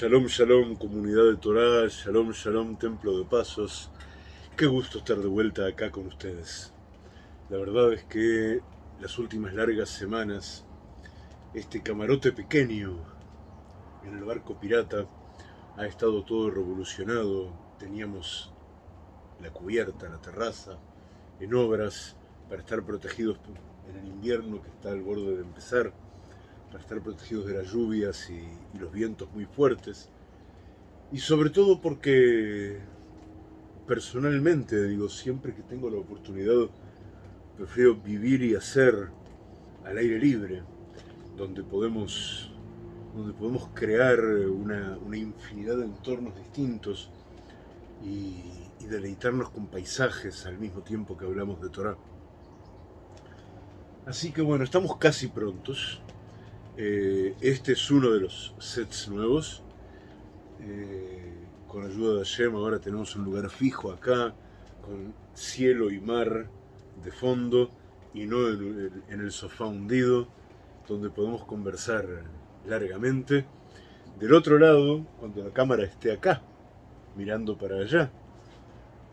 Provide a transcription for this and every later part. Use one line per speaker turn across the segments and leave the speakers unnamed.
Shalom, shalom, comunidad de Torah, shalom, shalom, templo de pasos. Qué gusto estar de vuelta acá con ustedes. La verdad es que las últimas largas semanas, este camarote pequeño en el barco pirata ha estado todo revolucionado. Teníamos la cubierta, la terraza, en obras para estar protegidos en el invierno que está al borde de empezar para estar protegidos de las lluvias y, los vientos muy fuertes. Y sobre todo porque personalmente, digo, siempre que tengo la oportunidad, prefiero vivir y hacer al aire libre, donde podemos, donde podemos crear una, infinidad de entornos distintos y, y, deleitarnos con paisajes al mismo tiempo que hablamos de Torah. Así que bueno, estamos casi prontos. Eh, este es uno de los sets nuevos. Eh, con ayuda de Hashem ahora tenemos un lugar fijo acá, con cielo y mar de fondo y no en, el sofá hundido, donde podemos conversar largamente. Del otro lado, cuando la cámara esté acá, mirando para allá,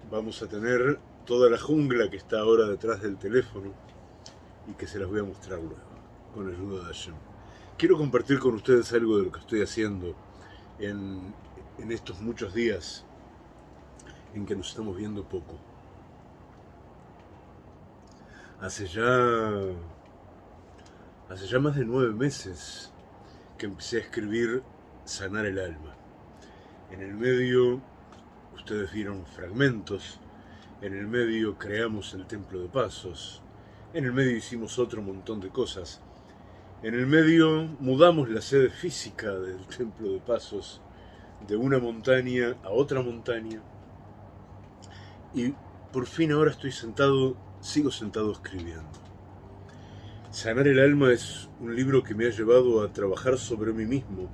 vamos a tener toda la jungla que está ahora detrás del teléfono y que se las voy a mostrar luego, con ayuda de Hashem quiero compartir con ustedes algo de lo que estoy haciendo en, estos muchos días en que nos estamos viendo poco. Hace ya, hace ya más de nueve meses que empecé a escribir Sanar el Alma. En el medio, ustedes vieron fragmentos, en el medio creamos el Templo de Pasos, en el medio hicimos otro montón de cosas, en el medio mudamos la sede física del Templo de Pasos de una montaña a otra montaña y por fin ahora estoy sentado, sigo sentado escribiendo. Sanar el alma es un libro que me ha llevado a trabajar sobre mí mismo,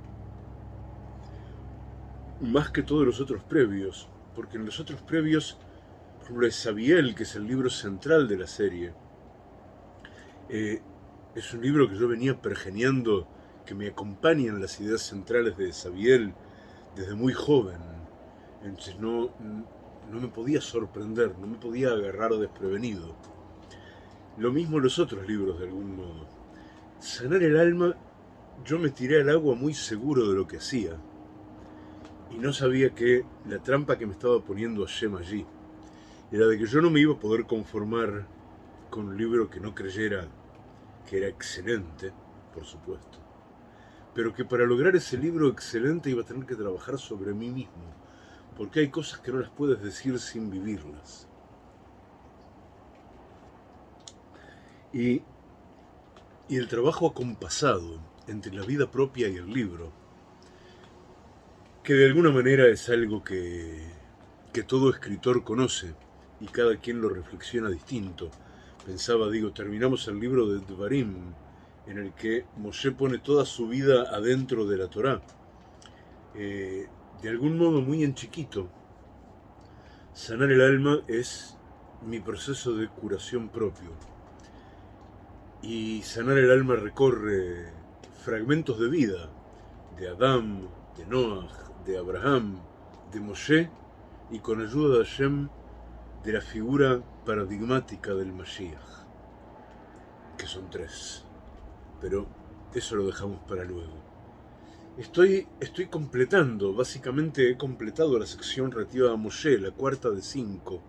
más que todos los otros previos, porque en los otros previos, por ejemplo, Sabiel, que es el libro central de la serie, eh, es un libro que yo venía pergeneando, que me acompaña en las ideas centrales de Sabiel desde muy joven. Entonces no, no me podía sorprender, no me podía agarrar desprevenido. Lo mismo los otros libros de algún modo. Sanar el alma, yo me tiré al agua muy seguro de lo que hacía. Y no sabía que la trampa que me estaba poniendo Hashem allí era de que yo no me iba a poder conformar con un libro que no creyera que era excelente, por supuesto, pero que para lograr ese libro excelente iba a tener que trabajar sobre mí mismo, porque hay cosas que no las puedes decir sin vivirlas. Y, y el trabajo acompasado entre la vida propia y el libro, que de alguna manera es algo que, que todo escritor conoce y cada quien lo reflexiona distinto, Pensaba, digo, terminamos el libro de Dvarim, en el que Moshe pone toda su vida adentro de la Torá. Eh, de algún modo muy en chiquito. Sanar el alma es mi proceso de curación propio. Y sanar el alma recorre fragmentos de vida, de Adán, de Noah, de Abraham, de Moshe, y con ayuda de Hashem, de la figura paradigmática del Mashiach, que son tres, pero eso lo dejamos para luego. Estoy, estoy completando, básicamente he completado la sección relativa a Moshe, la cuarta de cinco,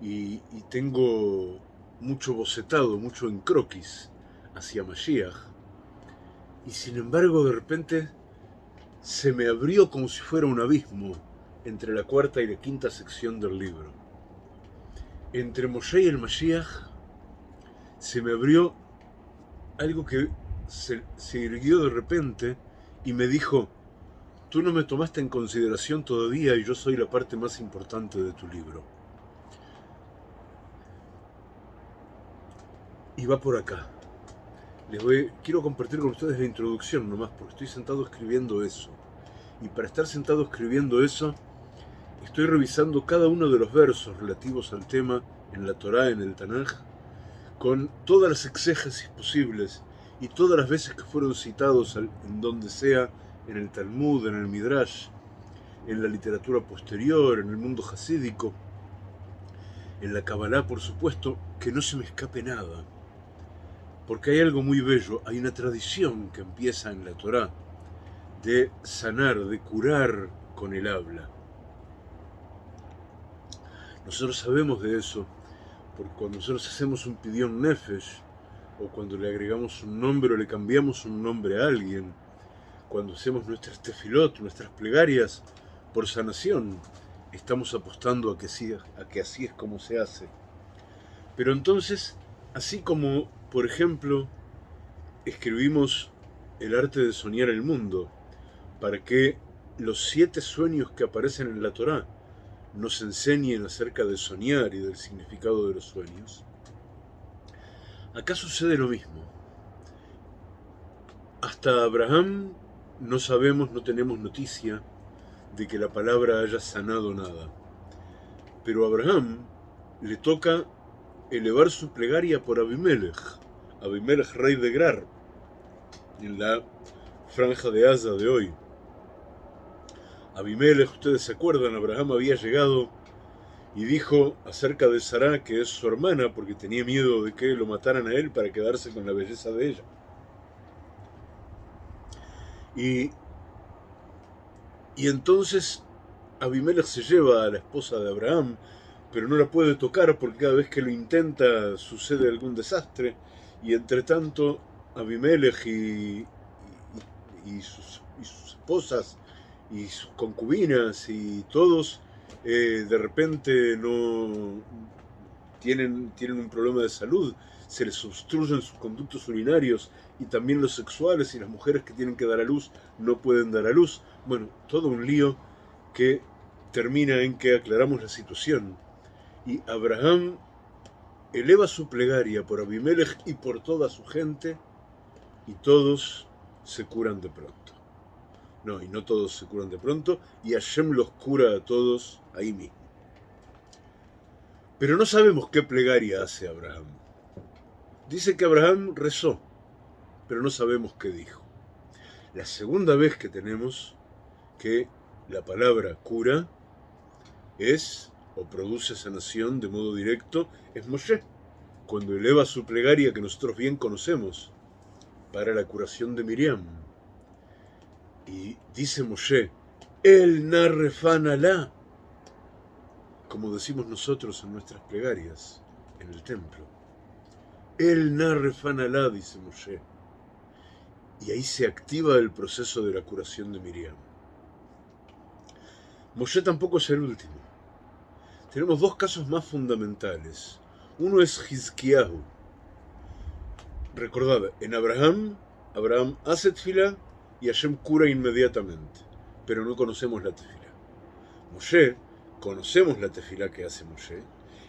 y, tengo mucho bocetado, mucho en croquis hacia Mashiach, y sin embargo de repente se me abrió como si fuera un abismo entre la cuarta y la quinta sección del libro entre Moshe y el Mashiach se me abrió algo que se, irguió de repente y me dijo, tú no me tomaste en consideración todavía y yo soy la parte más importante de tu libro. Y va por acá. Les voy, quiero compartir con ustedes la introducción nomás, porque estoy sentado escribiendo eso. Y para estar sentado escribiendo eso, Estoy revisando cada uno de los versos relativos al tema en la Torá, en el Tanaj, con todas las exégesis posibles y todas las veces que fueron citados en donde sea en el Talmud, en el Midrash, en la literatura posterior, en el mundo hasídico, en la Kabbalah, por supuesto, que no se me escape nada. Porque hay algo muy bello, hay una tradición que empieza en la Torá de sanar, de curar con el habla. Nosotros sabemos de eso, porque cuando nosotros hacemos un pidión nefesh, o cuando le agregamos un nombre o le cambiamos un nombre a alguien, cuando hacemos nuestras tefilot, nuestras plegarias por sanación, estamos apostando a que, sí, a que así es como se hace. Pero entonces, así como, por ejemplo, escribimos el arte de soñar el mundo, para que los siete sueños que aparecen en la Torá nos enseñen acerca de soñar y del significado de los sueños, acá sucede lo mismo. Hasta Abraham no sabemos, no tenemos noticia de que la palabra haya sanado nada. Pero a Abraham le toca elevar su plegaria por Abimelech, Abimelech rey de Grar, en la franja de Asa de hoy. Abimelech, ustedes se acuerdan, Abraham había llegado y dijo acerca de Sarah que es su hermana porque tenía miedo de que lo mataran a él para quedarse con la belleza de ella. Y y entonces Abimelech se lleva a la esposa de Abraham, pero no la puede tocar porque cada vez que lo intenta sucede algún desastre. Y entre tanto, Abimelech y, sus, esposas y sus concubinas y todos eh, de repente no tienen, tienen un problema de salud, se les obstruyen sus conductos urinarios y también los sexuales y las mujeres que tienen que dar a luz no pueden dar a luz. Bueno, todo un lío que termina en que aclaramos la situación. Y Abraham eleva su plegaria por Abimelech y por toda su gente, y todos se curan de pronto. No, y no todos se curan de pronto, y Hashem los cura a todos ahí mismo. Pero no sabemos qué plegaria hace Abraham. Dice que Abraham rezó, pero no sabemos qué dijo. La segunda vez que tenemos que la palabra cura es o produce sanación de modo directo es Moshe, cuando eleva su plegaria que nosotros bien conocemos para la curación de Miriam. Y dice Moshe, el narrefan Alá, como decimos nosotros en nuestras plegarias en el templo. El narrefan Alá, dice Moshe. Y ahí se activa el proceso de la curación de Miriam. Moshe tampoco es el último. Tenemos dos casos más fundamentales. Uno es Hizkiyahu. Recordad, en Abraham, Abraham hace y Hashem cura inmediatamente, pero no conocemos la tefila. Moshe, conocemos la tefila que hace Moshe.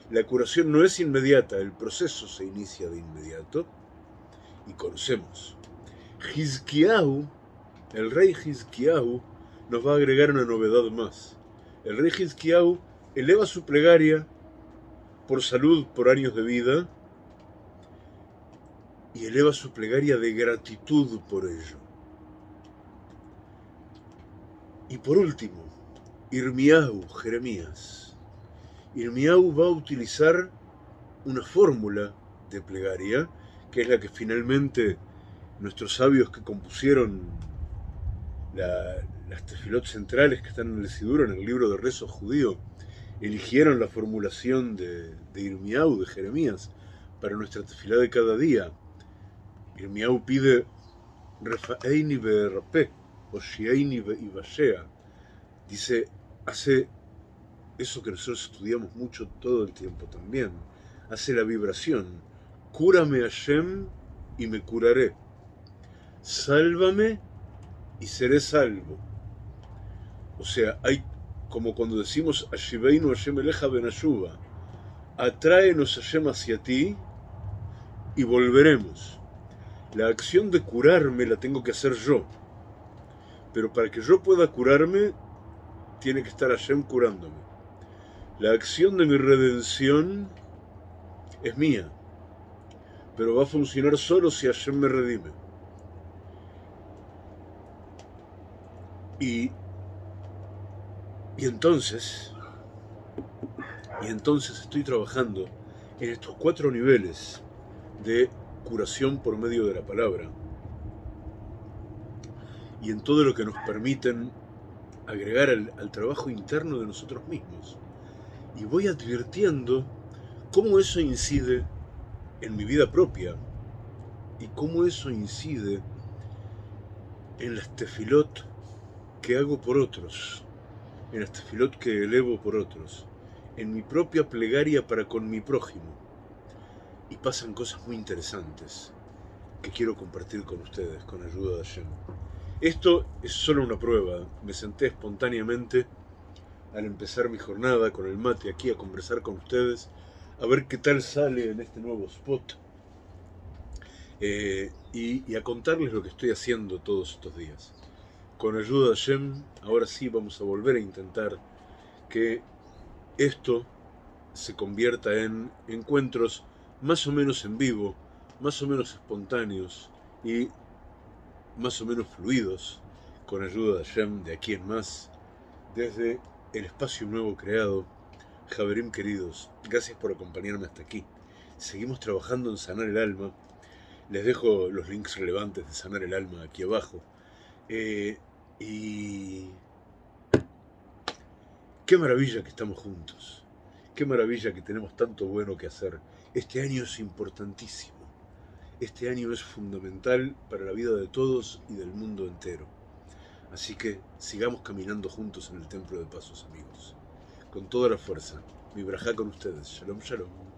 La curación no es inmediata, el proceso se inicia de inmediato y conocemos. Hizkiyahu, el rey Hizkiyahu, nos va a agregar una novedad más. El rey Hizkiyahu eleva su plegaria por salud, por años de vida, y eleva su plegaria de gratitud por ello. Y por último, Irmiahu, Jeremías. Irmiahu va a utilizar una fórmula de plegaria, que es la que finalmente nuestros sabios que compusieron las tefilot centrales que están en el Sidur, en el libro de rezo judío, eligieron la formulación de, de Irmiau, de Jeremías, para nuestra tefilá de cada día. Irmiau pide Refaeini Berpe, o Shieini Ibashea. Dice, hace eso que nosotros estudiamos mucho todo el tiempo también. Hace la vibración. Cúrame Hashem y me curaré. Sálvame y seré salvo. O sea, hay como cuando decimos Ashiveinu Hashem Eleja Benashuba, atráenos Hashem hacia ti y volveremos. La acción de curarme la tengo que hacer yo. Pero para que yo pueda curarme, tiene que estar Hashem curándome. La acción de mi redención es mía, pero va a funcionar solo si Hashem me redime. Y, y entonces, y entonces estoy trabajando en estos cuatro niveles de curación por medio de la palabra y en todo lo que nos permiten agregar al, trabajo interno de nosotros mismos. Y voy advirtiendo cómo eso incide en mi vida propia y cómo eso incide en las tefilot que hago por otros, en las tefilot que elevo por otros, en mi propia plegaria para con mi prójimo. Y pasan cosas muy interesantes que quiero compartir con ustedes con ayuda de Hashem. Esto es solo una prueba. Me senté espontáneamente al empezar mi jornada con el mate aquí a conversar con ustedes, a ver qué tal sale en este nuevo spot eh, y, a contarles lo que estoy haciendo todos estos días. Con ayuda de Shem, ahora sí vamos a volver a intentar que esto se convierta en encuentros más o menos en vivo, más o menos espontáneos y más o menos fluidos, con ayuda de Hashem de aquí en más, desde el espacio nuevo creado. Javerim queridos, gracias por acompañarme hasta aquí. Seguimos trabajando en sanar el alma. Les dejo los links relevantes de sanar el alma aquí abajo. Eh, y qué maravilla que estamos juntos. Qué maravilla que tenemos tanto bueno que hacer. Este año es importantísimo. Este año es fundamental para la vida de todos y del mundo entero. Así que sigamos caminando juntos en el templo de pasos, amigos. Con toda la fuerza. Mi brajá con ustedes. Shalom, shalom.